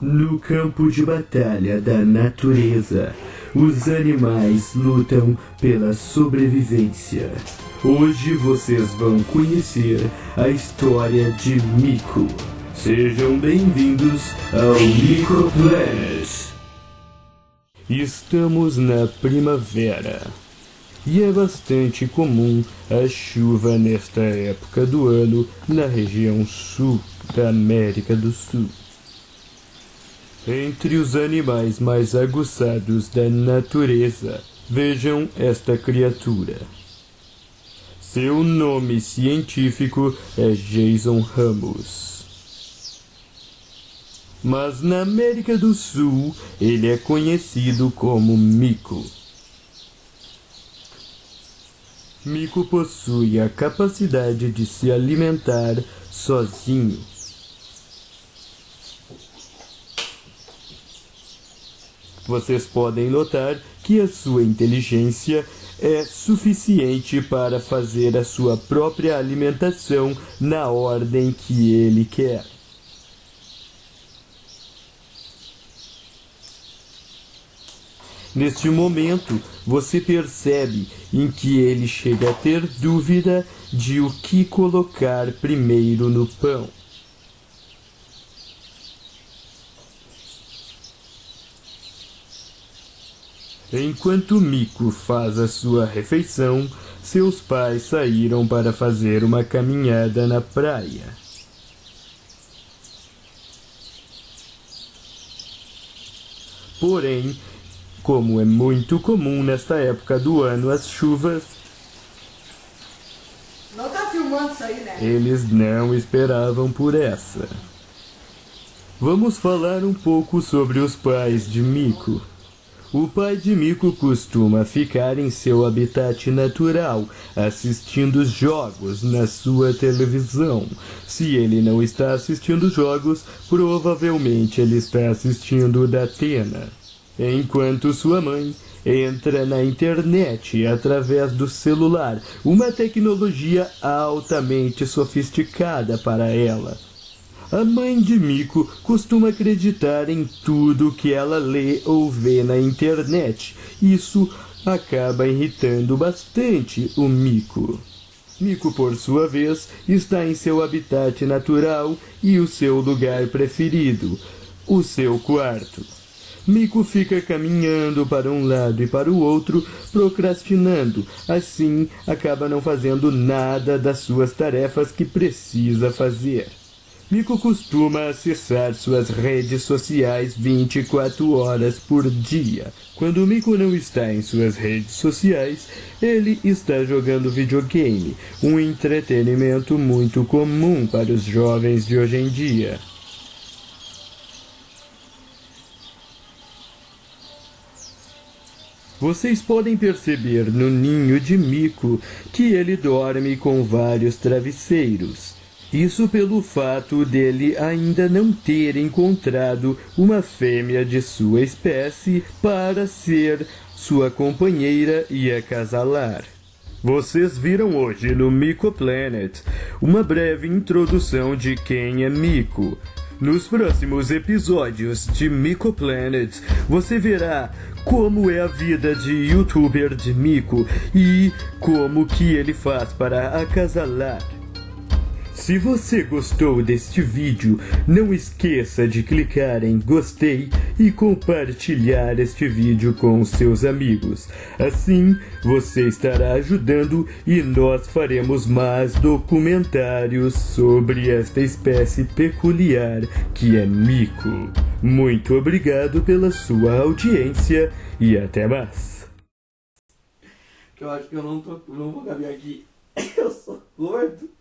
No campo de batalha da natureza, os animais lutam pela sobrevivência. Hoje vocês vão conhecer a história de Mico. Sejam bem-vindos ao Mico Planet. Estamos na primavera. E é bastante comum a chuva nesta época do ano na região sul da América do Sul. Entre os animais mais aguçados da natureza, vejam esta criatura. Seu nome científico é Jason Ramos. Mas na América do Sul, ele é conhecido como mico. Mico possui a capacidade de se alimentar sozinho vocês podem notar que a sua inteligência é suficiente para fazer a sua própria alimentação na ordem que ele quer. Neste momento, você percebe em que ele chega a ter dúvida de o que colocar primeiro no pão. Enquanto Mico faz a sua refeição, seus pais saíram para fazer uma caminhada na praia. Porém, como é muito comum nesta época do ano as chuvas, não tá filmando isso aí, né? eles não esperavam por essa. Vamos falar um pouco sobre os pais de Mico. O pai de Mico costuma ficar em seu habitat natural, assistindo jogos na sua televisão. Se ele não está assistindo jogos, provavelmente ele está assistindo da Atena. Enquanto sua mãe entra na internet através do celular, uma tecnologia altamente sofisticada para ela. A mãe de Mico costuma acreditar em tudo que ela lê ou vê na internet. Isso acaba irritando bastante o Mico. Mico, por sua vez, está em seu habitat natural e o seu lugar preferido, o seu quarto. Mico fica caminhando para um lado e para o outro, procrastinando. Assim, acaba não fazendo nada das suas tarefas que precisa fazer. Mico costuma acessar suas redes sociais 24 horas por dia. Quando Mico não está em suas redes sociais, ele está jogando videogame, um entretenimento muito comum para os jovens de hoje em dia. Vocês podem perceber no ninho de Mico que ele dorme com vários travesseiros. Isso pelo fato dele ainda não ter encontrado uma fêmea de sua espécie para ser sua companheira e acasalar. Vocês viram hoje no Mico Planet uma breve introdução de quem é Mico. Nos próximos episódios de Mico Planet, você verá como é a vida de youtuber de Mico e como que ele faz para acasalar. Se você gostou deste vídeo, não esqueça de clicar em gostei e compartilhar este vídeo com seus amigos. Assim, você estará ajudando e nós faremos mais documentários sobre esta espécie peculiar que é mico. Muito obrigado pela sua audiência e até mais. Eu acho que eu não, tô, não vou caber aqui. Eu sou gordo.